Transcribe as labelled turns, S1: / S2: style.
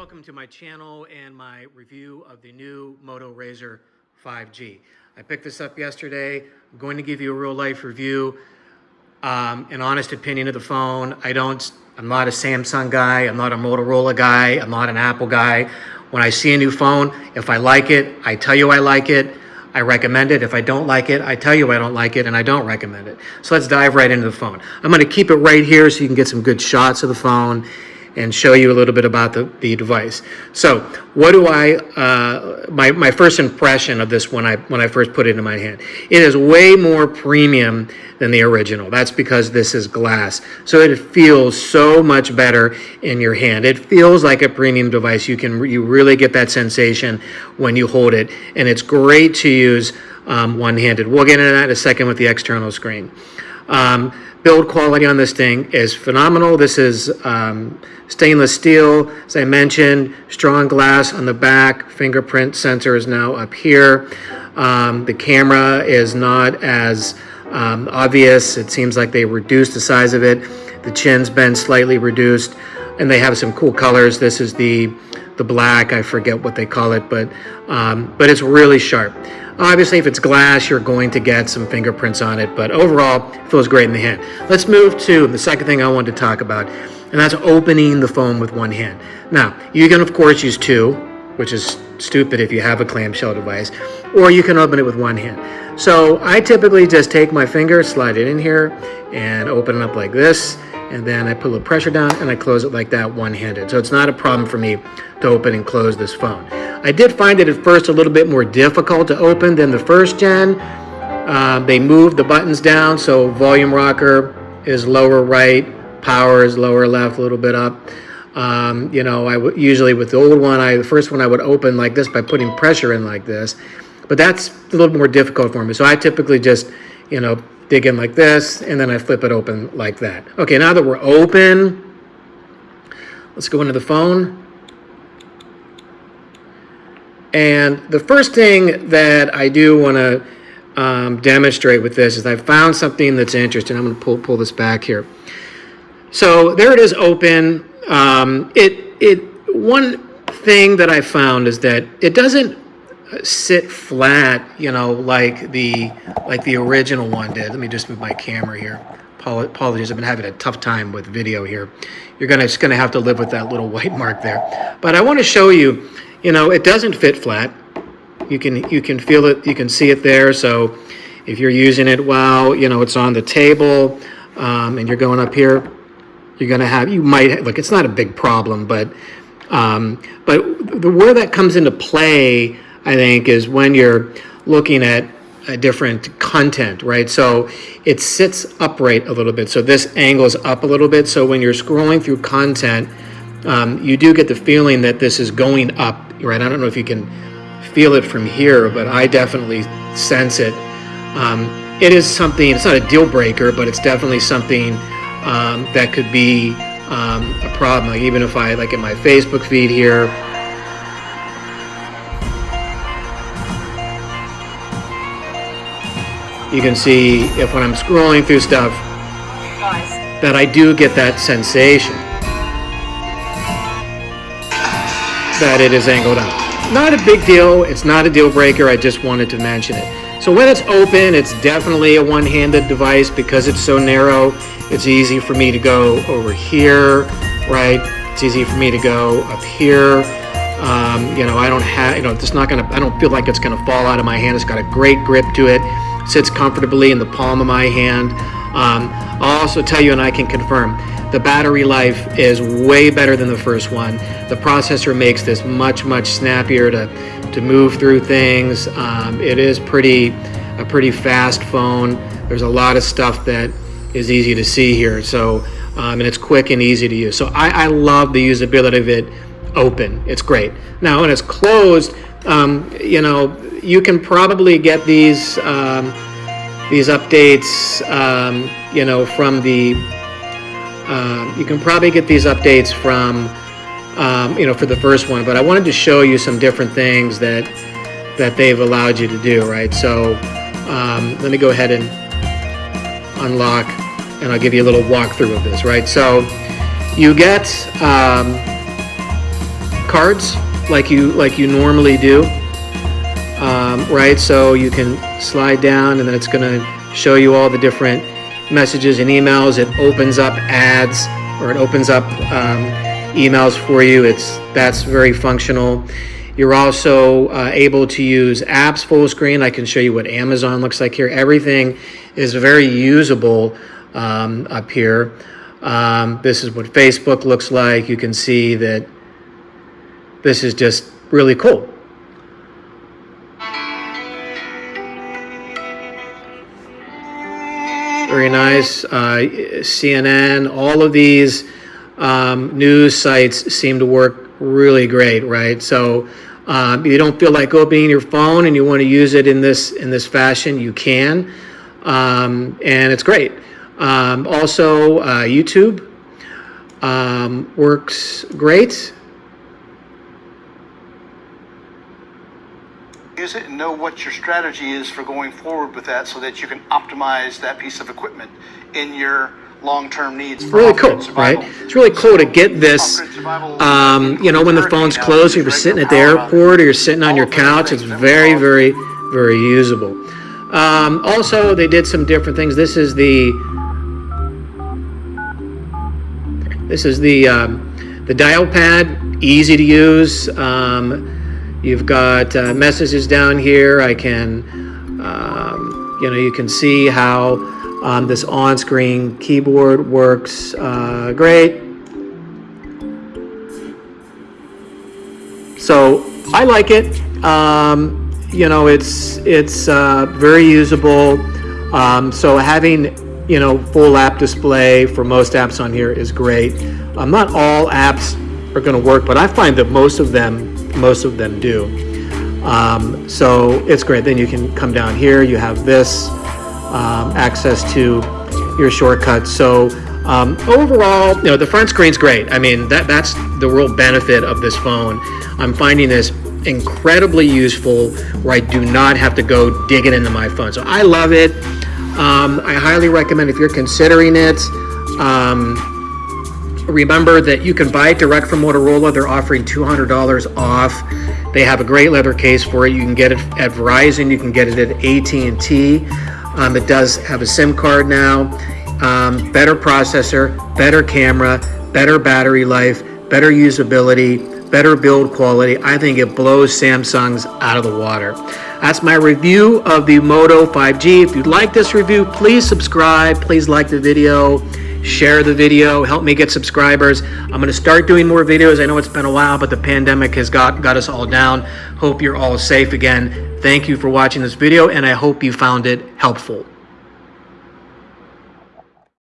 S1: welcome to my channel and my review of the new Moto Razr 5G. I picked this up yesterday. I'm going to give you a real life review, um, an honest opinion of the phone. I don't, I'm not a Samsung guy. I'm not a Motorola guy. I'm not an Apple guy. When I see a new phone, if I like it, I tell you I like it. I recommend it. If I don't like it, I tell you I don't like it and I don't recommend it. So let's dive right into the phone. I'm going to keep it right here so you can get some good shots of the phone and show you a little bit about the, the device. So what do I, uh, my, my first impression of this when I, when I first put it in my hand, it is way more premium than the original. That's because this is glass. So it feels so much better in your hand. It feels like a premium device. You can, you really get that sensation when you hold it. And it's great to use um, one-handed. We'll get into that in a second with the external screen. Um, build quality on this thing is phenomenal. This is um, stainless steel, as I mentioned, strong glass on the back, fingerprint sensor is now up here. Um, the camera is not as um, obvious. It seems like they reduced the size of it. The chin's been slightly reduced and they have some cool colors. This is the the black, I forget what they call it, but um, but it's really sharp. Obviously, if it's glass, you're going to get some fingerprints on it, but overall, it feels great in the hand. Let's move to the second thing I wanted to talk about, and that's opening the phone with one hand. Now, you can, of course, use two, which is stupid if you have a clamshell device, or you can open it with one hand. So I typically just take my finger, slide it in here, and open it up like this, and then I put a little pressure down and I close it like that one-handed. So it's not a problem for me to open and close this phone. I did find it at first a little bit more difficult to open than the first gen. Uh, they moved the buttons down, so volume rocker is lower right, power is lower left, a little bit up. Um, you know, I usually with the old one, I the first one I would open like this by putting pressure in like this, but that's a little more difficult for me. So I typically just, you know, dig in like this, and then I flip it open like that. Okay, now that we're open, let's go into the phone. And the first thing that I do want to um, demonstrate with this is I found something that's interesting. I'm going to pull, pull this back here. So there it is open. Um, it, it, one thing that I found is that it doesn't sit flat, you know, like the like the original one did. Let me just move my camera here. Apologies, I've been having a tough time with video here. You're gonna just gonna have to live with that little white mark there. But I want to show you, you know, it doesn't fit flat. You can you can feel it, you can see it there. So if you're using it while you know it's on the table um, and you're going up here, you're gonna have you might look. It's not a big problem, but um, but the where that comes into play I think, is when you're looking at a different content, right? So it sits upright a little bit. So this angles up a little bit. So when you're scrolling through content, um, you do get the feeling that this is going up, right? I don't know if you can feel it from here, but I definitely sense it. Um, it is something, it's not a deal breaker, but it's definitely something um, that could be um, a problem. Like even if I, like in my Facebook feed here, you can see if when I'm scrolling through stuff that I do get that sensation that it is angled up. Not a big deal. It's not a deal breaker. I just wanted to mention it. So when it's open, it's definitely a one-handed device because it's so narrow. It's easy for me to go over here, right? It's easy for me to go up here. Um, you know, I don't have, you know, it's not gonna, I don't feel like it's gonna fall out of my hand. It's got a great grip to it sits comfortably in the palm of my hand. Um, I'll also tell you, and I can confirm, the battery life is way better than the first one. The processor makes this much, much snappier to, to move through things. Um, it is pretty a pretty fast phone. There's a lot of stuff that is easy to see here. So, um, and it's quick and easy to use. So I, I love the usability of it open. It's great. Now, when it's closed, um, you know, you can probably get these um, these updates, um, you know, from the. Uh, you can probably get these updates from, um, you know, for the first one. But I wanted to show you some different things that that they've allowed you to do, right? So um, let me go ahead and unlock, and I'll give you a little walkthrough of this, right? So you get cards like you like you normally do. Um, right, so you can slide down and then it's going to show you all the different messages and emails. It opens up ads or it opens up um, emails for you. It's that's very functional. You're also uh, able to use apps full screen. I can show you what Amazon looks like here. Everything is very usable um, up here. Um, this is what Facebook looks like. You can see that this is just really cool. Very nice. Uh, CNN, all of these um, news sites seem to work really great, right? So um, you don't feel like opening your phone and you want to use it in this in this fashion, you can, um, and it's great. Um, also, uh, YouTube um, works great.
S2: Use it and know what your strategy is for going forward with that so that you can optimize that piece of equipment in your long-term needs. for
S1: really cool,
S2: survival.
S1: right? It's really cool to get this, um, you know, when the phone's closed, if you're sitting at the airport or you're sitting on your couch, it's very, very, very usable. Um, also, they did some different things. This is the, this is the, um, the dial pad, easy to use. Um, you've got uh, messages down here. I can, um, you know, you can see how um, this on-screen keyboard works uh, great. So I like it. Um, you know, it's it's uh, very usable. Um, so having you know full app display for most apps on here is great. Um, not all apps are going to work, but I find that most of them most of them do. Um, so it's great. Then you can come down here. You have this um, access to your shortcuts. So um, overall, you know, the front screen's great. I mean, that that's the real benefit of this phone. I'm finding this incredibly useful where I do not have to go digging into my phone. So I love it. Um, I highly recommend if you're considering it. Remember that you can buy it direct from Motorola. They're offering $200 off. They have a great leather case for it. You can get it at Verizon. You can get it at AT&T. Um, it does have a SIM card now. Um, better processor, better camera, better battery life, better usability, better build quality. I think it blows Samsung's out of the water. That's my review of the Moto 5G. If you like this review, please subscribe. Please like the video share the video, help me get subscribers. I'm going to start doing more videos. I know it's been a while, but the pandemic has got, got us all down. Hope you're all safe again. Thank you for watching this video, and I hope you found it helpful.